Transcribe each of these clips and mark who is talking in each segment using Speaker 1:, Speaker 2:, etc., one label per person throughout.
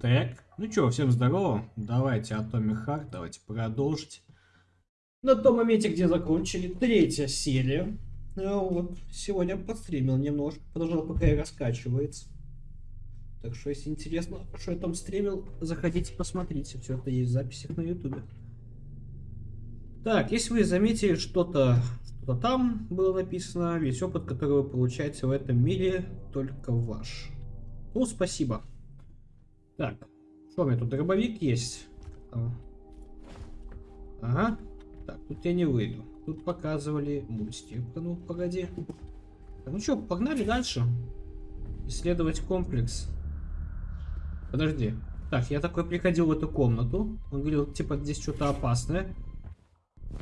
Speaker 1: Так, ну что, всем здорово. Давайте Atomic Heart, давайте продолжить. На том моменте, где закончили, третья серия. Ну вот, сегодня подстримил немножко, продолжал пока и раскачивается. Так что, если интересно, что я там стримил, заходите, посмотрите. Все это есть в записях на ютубе. Так, если вы заметили что-то что там было написано, весь опыт, который вы получаете в этом мире, только ваш. Ну, спасибо. Так, что у меня тут дробовик есть? Ага. Так, тут я не выйду. Тут показывали мультик. Ну, погоди. Так, ну что, погнали дальше. Исследовать комплекс. Подожди. Так, я такой приходил в эту комнату. Он говорил, типа, здесь что-то опасное.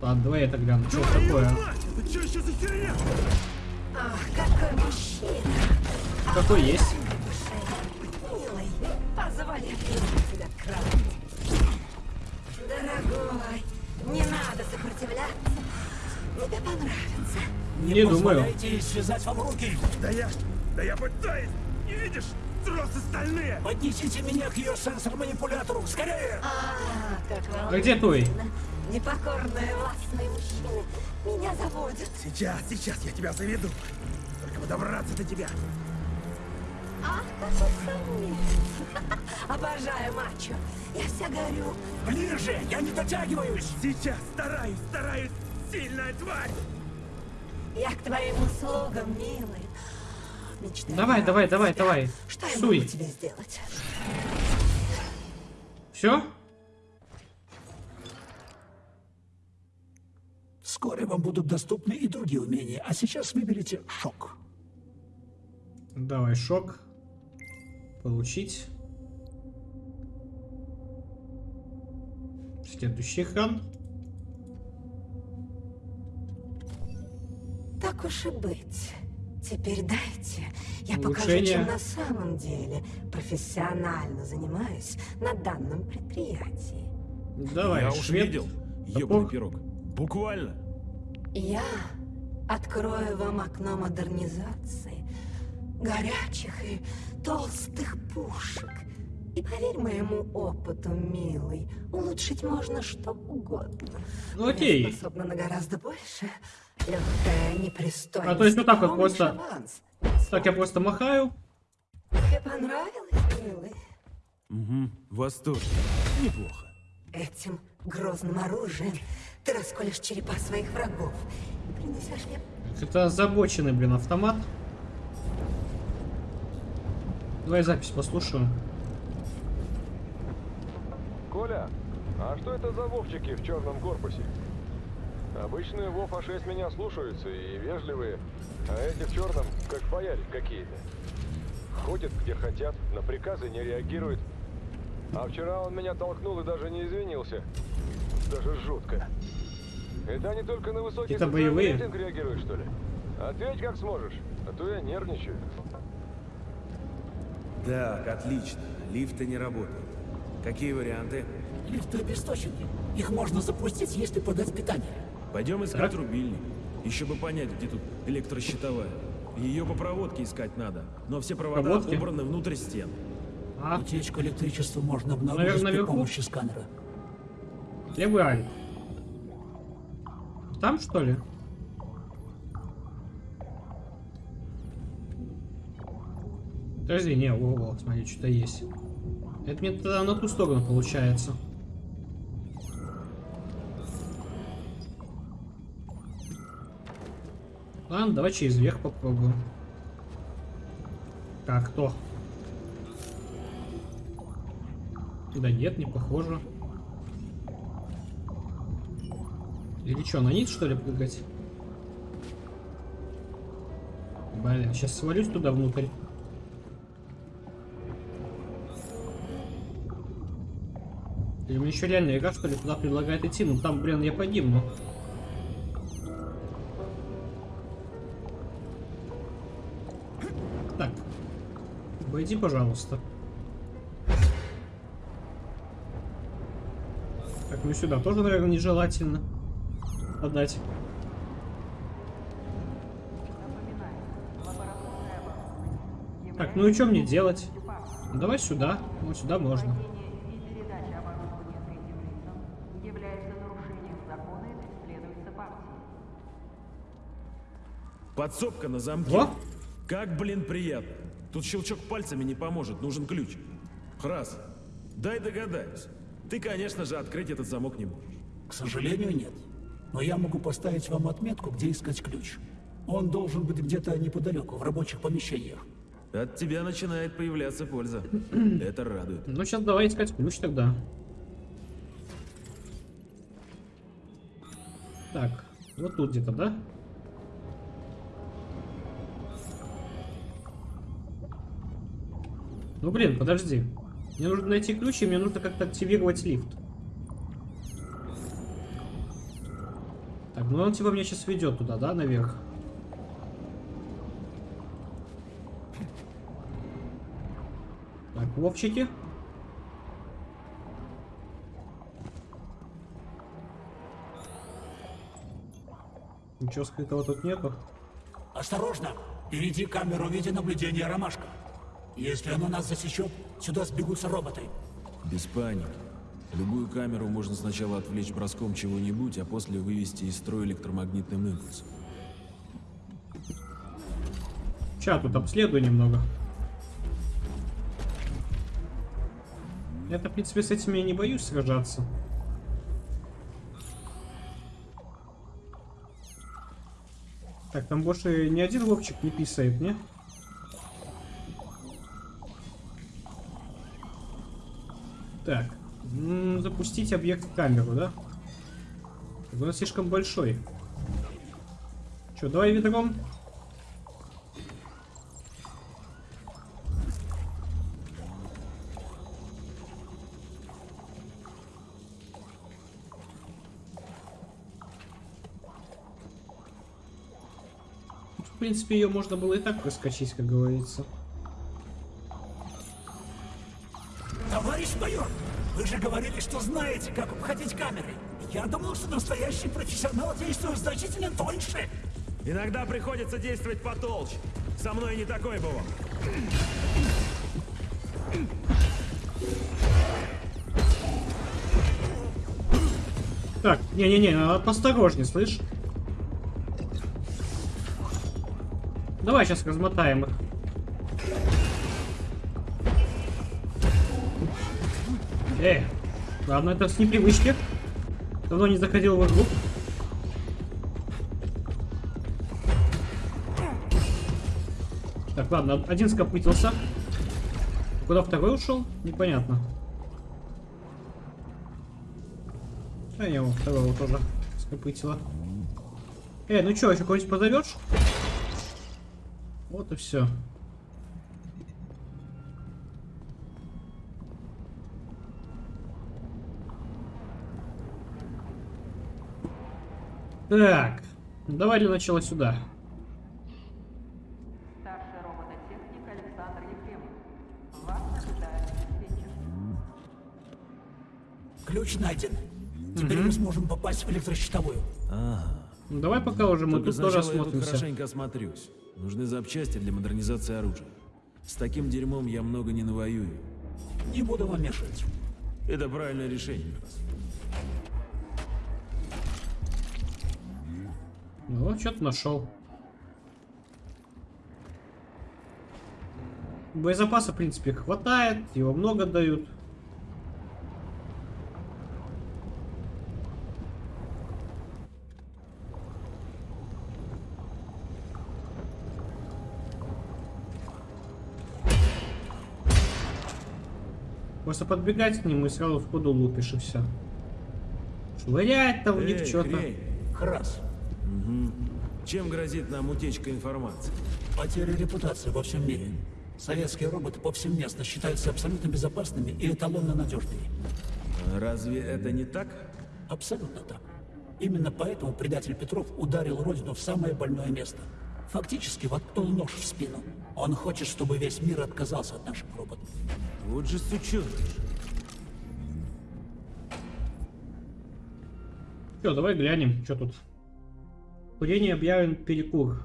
Speaker 1: Ладно, давай я тогда гляну, что такое.
Speaker 2: Это что еще за херня?
Speaker 3: Ах, какой мужчина!
Speaker 1: Какой есть?
Speaker 3: Дорогой, не надо сопротивляться. Тебе понравится.
Speaker 1: Не думаю.
Speaker 2: Позволяйте связать вам руки. Да я, да я пытаюсь. Не видишь? Тросы стальные. Поднесите меня к ее сенсор-манипулятору. Скорее.
Speaker 3: А, как
Speaker 1: А где твой?
Speaker 3: волнительно. Непокорные властные мужчины меня заводят.
Speaker 2: Сейчас, сейчас я тебя заведу. Только бы добраться до тебя.
Speaker 3: Ах, какой самец. Обожаю мачо. Я вся горю.
Speaker 2: Ближе, я не дотягиваюсь. Сейчас стараюсь, стараюсь. Сильная тварь.
Speaker 3: Я к твоим услугам, милый. Мечтаю
Speaker 1: Давай, давай,
Speaker 3: тебя.
Speaker 1: давай, давай.
Speaker 3: Что я
Speaker 1: Суй.
Speaker 3: могу тебе сделать?
Speaker 1: Все?
Speaker 4: Вскоре вам будут доступны и другие умения, а сейчас выберите шок.
Speaker 1: Давай, шок. Получить. Следующий экран.
Speaker 3: Так уж и быть. Теперь дайте, я покажу,
Speaker 1: Улучшение.
Speaker 3: чем на самом деле профессионально занимаюсь на данном предприятии.
Speaker 1: Давай,
Speaker 5: Я уж видел. Ёбаный пирог. Буквально.
Speaker 3: Я открою вам окно модернизации, горячих и толстых пушек. И поверь моему опыту, милый, улучшить можно что угодно.
Speaker 1: Ну, окей.
Speaker 3: Я способна на гораздо больше. Легкая непристойность.
Speaker 1: А то есть вот так вот просто-
Speaker 3: аванс?
Speaker 1: Так, я просто махаю.
Speaker 3: Тебе понравилось, милый?
Speaker 5: Угу. Восторг. Неплохо.
Speaker 3: Этим грозным оружием ты расколешь черепа своих врагов и принесешь мне
Speaker 1: Это озабоченный, блин, автомат. Давай запись послушаю.
Speaker 6: Коля, а что это за вовчики в черном корпусе? Обычные Вов А6 меня слушаются и вежливые, а эти в черном как бояре какие-то. Ходят где хотят, на приказы не реагируют. А вчера он меня толкнул и даже не извинился. Даже жутко. Это они только на высокий
Speaker 1: Это боевые?
Speaker 6: реагируют, что ли? Ответь как сможешь, а то я нервничаю.
Speaker 7: Так, отлично. Лифты не работают. Какие варианты?
Speaker 4: Лифты обесточены. Их можно запустить, если подать питание.
Speaker 5: Пойдем искать рубильник. Еще бы понять, где тут электрощитовая. Ее по проводке искать надо. Но все провода
Speaker 1: Проводки?
Speaker 5: убраны внутрь стен.
Speaker 1: А,
Speaker 4: Утечку электричества можно обнаружить
Speaker 1: Наверное,
Speaker 4: при
Speaker 1: наверху?
Speaker 4: помощи сканера.
Speaker 1: левый. Там, что ли? Подожди, не, во, смотри, что-то есть. Это мне тогда на ту сторону получается. Ладно, давай через верх попробуем. Так, кто? Да нет, не похоже. Или что, на низ что ли прыгать? Блин, сейчас свалюсь туда внутрь. Или мне еще реально игра что ли туда предлагает идти? Ну там, блин, я погибну. Так. Обойди, пожалуйста. Так, ну сюда тоже, наверное, нежелательно отдать. Так, ну и что мне делать? Давай сюда. Вот сюда можно.
Speaker 5: Подсобка на замке.
Speaker 1: Во!
Speaker 5: Как, блин, приятно. Тут щелчок пальцами не поможет, нужен ключ. Храс, дай догадаюсь. Ты, конечно же, открыть этот замок не можешь.
Speaker 4: К сожалению, нет. Но я могу поставить вам отметку, где искать ключ. Он должен быть где-то неподалеку, в рабочих помещениях.
Speaker 5: От тебя начинает появляться польза. Это радует.
Speaker 1: Ну, сейчас давай искать ключ тогда. Так, вот тут где-то, да? Ну, блин, подожди. Мне нужно найти ключ, и мне нужно как-то активировать лифт. Так, ну он типа меня сейчас ведет туда, да, наверх? Так, Вовчики. Ничего скрытого тут нету.
Speaker 4: Осторожно! Впереди камеру видеонаблюдения «Ромашка». Если она нас засечет, сюда сбегутся роботы.
Speaker 5: Без паники. Любую камеру можно сначала отвлечь броском чего-нибудь, а после вывести из строя электромагнитным импульсом.
Speaker 1: Сейчас тут обследую немного. Я-то, в принципе, с этими я не боюсь сражаться. Так, там больше ни один Вовчик не писает, не? Так. запустить объект в камеру, да? Он слишком большой. Че, давай ведром? В принципе, ее можно было и так проскочить, как говорится.
Speaker 4: Что знаете, как обходить камеры. Я думал, что настоящий профессионал действует значительно тоньше.
Speaker 5: Иногда приходится действовать потолще. Со мной не такой бывал.
Speaker 1: Так, не-не-не, надо посторожнее, слышь? Давай сейчас размотаем их. Эй, ладно, это с непривычки. Давно не заходил в игру. Так, ладно, один скопытился. Куда второй ушел? Непонятно. А я его второго тоже скопытила. Эй, ну чё, еще кого-нибудь позовешь? Вот и все. Так, давай для начала сюда.
Speaker 4: Ключ найден. Теперь мы сможем попасть в электрощитовую.
Speaker 1: Ну, давай пока уже мы
Speaker 5: Только
Speaker 1: тут тоже
Speaker 5: сначала я тут
Speaker 1: осмотримся.
Speaker 5: хорошенько осмотрюсь. Нужны запчасти для модернизации оружия. С таким дерьмом я много не навоюю.
Speaker 4: Не буду вам мешать.
Speaker 5: Это правильное решение.
Speaker 1: Ну, что-то нашел. Боезапаса, в принципе, хватает, его много дают. Просто подбегать к нему и сразу в ходу лупишь и все. Швырять там в них что-то.
Speaker 4: Храс.
Speaker 5: чем грозит нам утечка информации?
Speaker 4: Потеря репутации во всем мире. Советские роботы повсеместно считаются абсолютно безопасными и эталонно надежными.
Speaker 5: Разве это не так?
Speaker 4: Абсолютно так. Именно поэтому предатель Петров ударил Родину в самое больное место. Фактически воткнул нож в спину. Он хочет, чтобы весь мир отказался от наших роботов.
Speaker 5: Вот же сучок.
Speaker 1: Все, давай глянем, что тут. Курение объявлен перекур.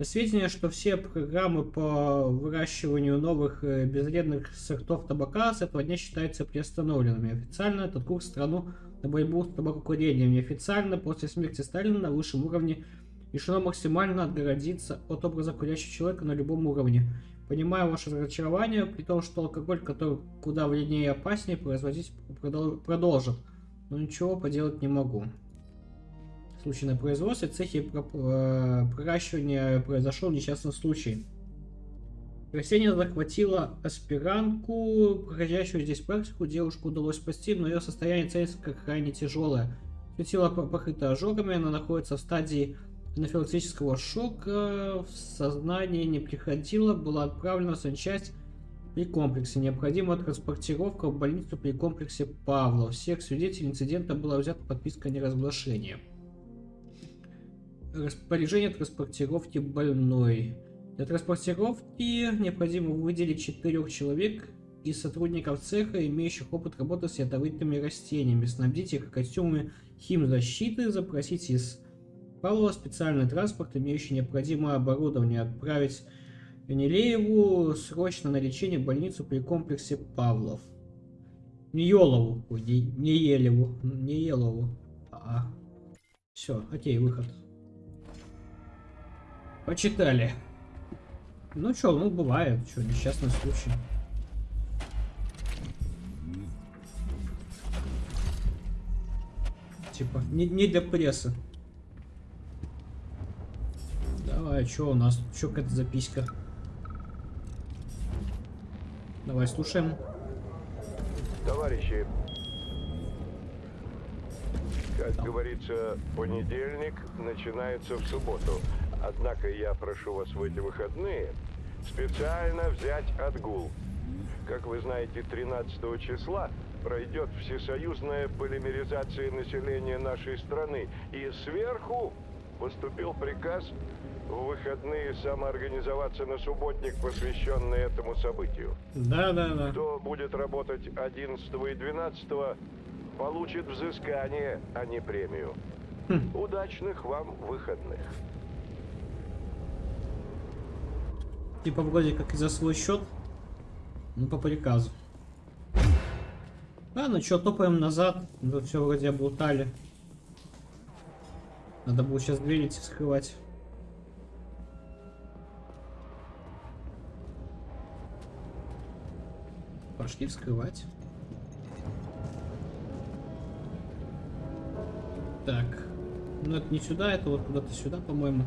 Speaker 1: Сведения, что все программы по выращиванию новых э, безвредных сортов табака с этого дня считаются приостановленными. Официально этот курс страну на борьбу с табакокурением. Неофициально после смерти Сталина на высшем уровне решено максимально отгородиться от образа курящего человека на любом уровне. Понимаю ваше разочарование, при том, что алкоголь, который куда вреднее и опаснее, производить продол- продолжит. Но ничего поделать не могу. В случае на производстве цехе про- э, проращивания произошел несчастный случай. Растение захватило аспирантку, проходящую здесь практику. Девушку удалось спасти, но ее состояние ценится как крайне тяжелое. Ее тело по- покрыто ожогами, она находится в стадии анафилактического шока, в сознание не приходила, была отправлена в санчасть при комплексе. Необходима транспортировка в больницу при комплексе Павлов. Всех свидетелей инцидента была взята подписка о неразглашении. Распоряжение транспортировки больной. Для транспортировки необходимо выделить четырех человек из сотрудников цеха, имеющих опыт работы с ядовитыми растениями, снабдить их костюмами химзащиты, запросить из Павлова специальный транспорт, имеющий необходимое оборудование, отправить Венелееву срочно на лечение в больницу при комплексе Павлов. Не ой, не, Елеву, не Елову. А, все, окей, выход. Почитали. Ну чё, ну бывает, чё, несчастный случай. Типа, не, не для прессы. Давай, что у нас? Что какая-то записка? Давай, слушаем.
Speaker 8: Товарищи, как говорится, понедельник начинается в субботу. Однако я прошу вас в эти выходные специально взять отгул. Как вы знаете, 13 числа пройдет всесоюзная полимеризация населения нашей страны. И сверху поступил приказ в выходные самоорганизоваться на субботник, посвященный этому событию.
Speaker 1: Да, да, да.
Speaker 8: Кто будет работать 11 и 12, получит взыскание, а не премию. Удачных вам выходных.
Speaker 1: Типа вроде как и за свой счет, ну по приказу. А, ну чё, топаем назад. Тут все вроде облутали. Надо было сейчас двери эти скрывать. Пошли вскрывать. Так. Ну это не сюда, это вот куда-то сюда, по-моему.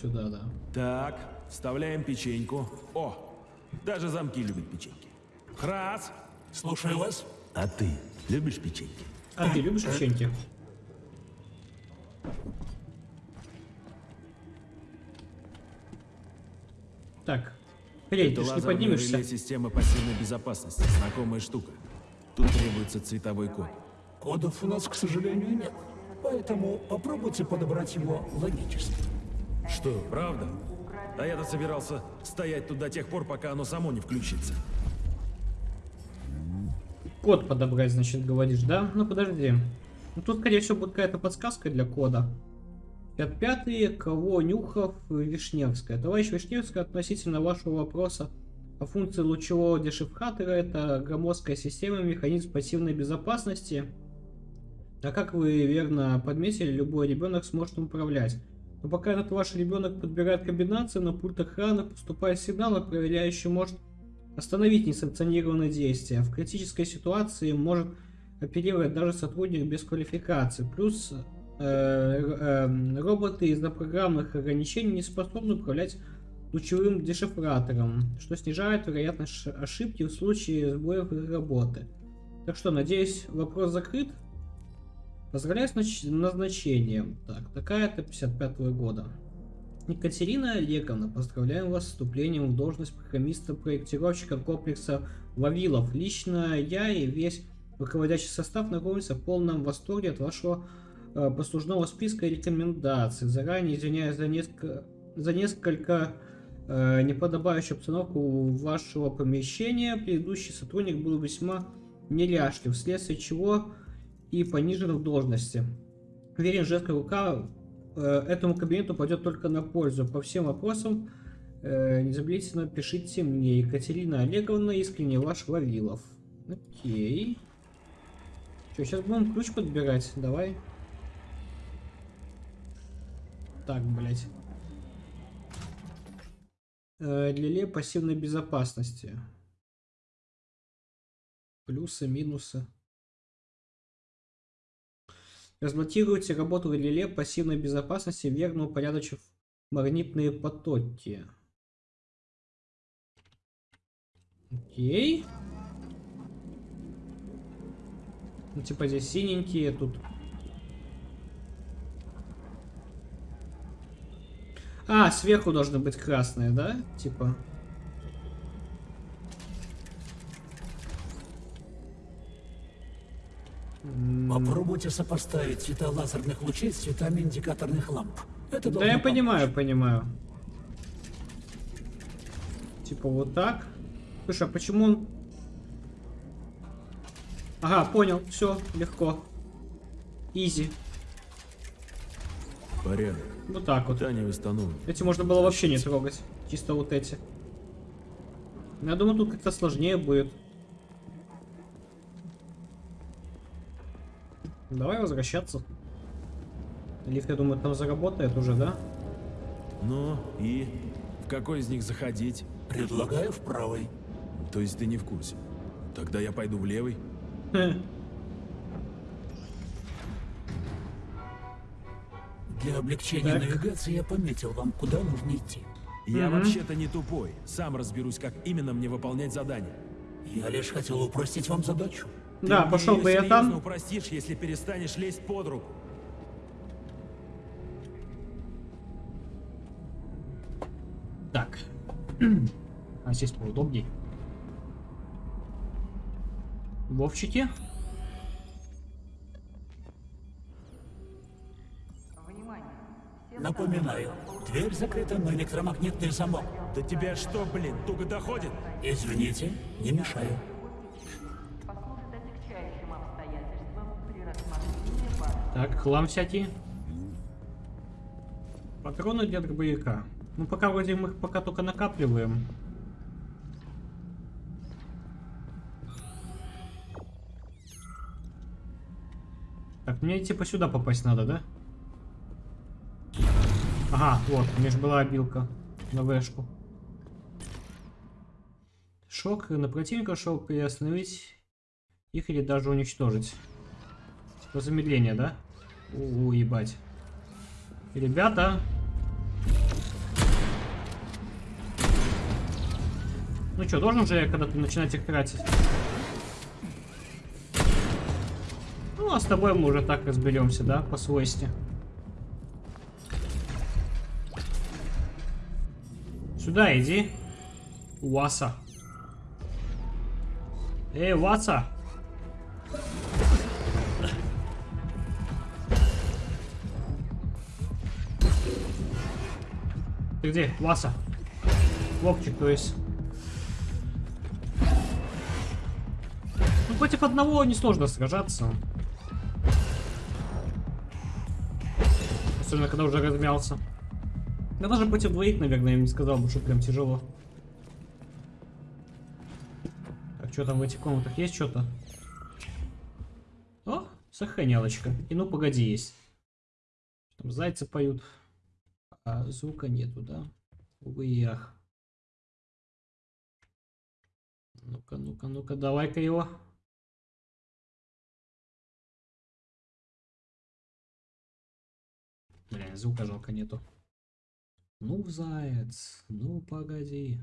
Speaker 1: Сюда, да.
Speaker 5: Так, вставляем печеньку. О, даже замки любят печеньки. Храс!
Speaker 4: Слушаю вас.
Speaker 7: А ты любишь печеньки?
Speaker 1: А ты любишь печеньки? Так.
Speaker 5: Это
Speaker 1: ты не поднимешься?
Speaker 5: реле системы пассивной безопасности. Знакомая штука. Тут требуется цветовой код.
Speaker 4: Кодов у нас, к сожалению, нет. Поэтому попробуйте подобрать его логически.
Speaker 5: Что, правда? А я-то собирался стоять тут до тех пор, пока оно само не включится.
Speaker 1: Код подобрать, значит, говоришь, да? Ну подожди. Ну, тут, скорее всего, будет какая-то подсказка для кода. 55 кого Нюхов Вишневская. Товарищ Вишневская, относительно вашего вопроса о функции лучевого дешифратора, это громоздкая система, механизм пассивной безопасности. А как вы верно подметили, любой ребенок сможет управлять. Но пока этот ваш ребенок подбирает комбинации, на пульт охраны поступает сигнал, и проверяющий может остановить несанкционированные действия. В критической ситуации может оперировать даже сотрудник без квалификации. Плюс э, э, роботы из-за программных ограничений не способны управлять лучевым дешифратором, что снижает вероятность ошибки в случае сбоев их работы. Так что, надеюсь, вопрос закрыт. Поздравляю с нач- назначением. Так, такая-то 55 года. Екатерина Олеговна, поздравляем вас с вступлением в должность программиста-проектировщика комплекса Вавилов. Лично я и весь руководящий состав находимся в полном восторге от вашего э, послужного списка и рекомендаций. Заранее извиняюсь за несколько, за несколько э, неподобающую обстановку вашего помещения. Предыдущий сотрудник был весьма неряшлив, вследствие чего и понижен в должности. Уверен, женская рука э, этому кабинету пойдет только на пользу. По всем вопросам э, незамедлительно пишите мне. Екатерина Олеговна, искренне ваш Вавилов. Окей. Что, сейчас будем ключ подбирать? Давай. Так, блять. Э, для Ле пассивной безопасности. Плюсы, минусы. Разблокируйте работу реле пассивной безопасности, верно упорядочив магнитные потоки. Окей. Ну, типа здесь синенькие, тут... А, сверху должны быть красные, да? Типа...
Speaker 4: Попробуйте сопоставить цвета лазерных лучей с цветами индикаторных ламп. Это
Speaker 1: да я понимаю, понимаю. Типа вот так. Слушай, а почему он... Ага, понял. Все, легко. Изи.
Speaker 5: Порядок.
Speaker 1: Вот так вот.
Speaker 5: Питание восстановлено.
Speaker 1: Эти можно было вообще не трогать. Чисто вот эти. Я думаю, тут как-то сложнее будет. Давай возвращаться. Лифт, я думаю, там заработает уже, да?
Speaker 5: Ну, и? В какой из них заходить?
Speaker 4: Предлагаю в правый.
Speaker 5: То есть ты не в курсе? Тогда я пойду в левый?
Speaker 4: Для облегчения
Speaker 1: Так.
Speaker 4: навигации я пометил вам, куда нужно идти.
Speaker 5: Я
Speaker 1: Мгм.
Speaker 5: вообще-то не тупой. Сам разберусь, как именно мне выполнять задание.
Speaker 4: Я лишь хотел упростить вам задачу.
Speaker 1: Да,
Speaker 5: Ты
Speaker 1: пошел бы я там.
Speaker 5: упростишь, если перестанешь лезть под руку.
Speaker 1: Так. А здесь поудобней. Вовчики?
Speaker 4: Напоминаю, дверь закрыта на электромагнитный замок.
Speaker 5: Да тебя что, блин, туго доходит?
Speaker 4: Извините, не мешаю.
Speaker 1: Так, хлам всякий. Патроны для дробовика. Ну, пока вроде мы их пока только накапливаем. Так, мне типа сюда попасть надо, да? Ага, вот, у меня же была обилка на вешку. Шок на противника, шок приостановить их или даже уничтожить. Типа замедление, да? У, ебать. Ребята. Ну что, должен же я когда-то начинать их тратить? Ну, а с тобой мы уже так разберемся, да, по свойстве. Сюда иди. Уаса. Эй, Васа. Ты где, Васа? Вовчик, то есть. Ну, против одного несложно сражаться. Особенно, когда уже размялся. Я даже против двоих, наверное, я не сказал бы, что прям тяжело. Так, что там в этих комнатах? Есть что-то? О, сохранялочка. И ну погоди есть. Там зайцы поют. А звука нету, да? И ах. Ну-ка, ну-ка, ну-ка, давай-ка его. Блин, звука жалко нету. Ну, заяц, ну погоди.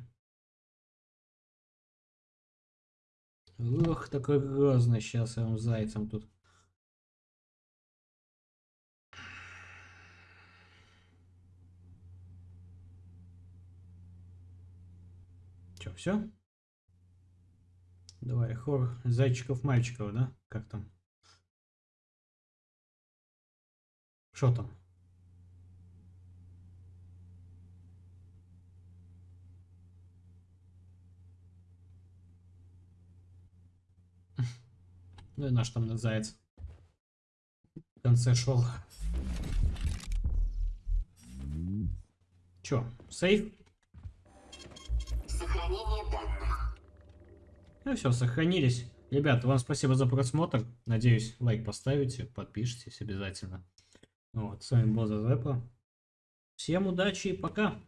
Speaker 1: Ох, такой грозный сейчас я вам зайцем тут. Че, все? Давай, хор зайчиков-мальчиков, да? Как там? Что там? Ну и наш там заяц. В конце шел. Чё, сейф?
Speaker 9: Сохранение данных.
Speaker 1: Ну все, сохранились. Ребята, вам спасибо за просмотр. Надеюсь, лайк поставите, подпишитесь обязательно. Вот, с вами был Зазепа. Всем удачи и пока.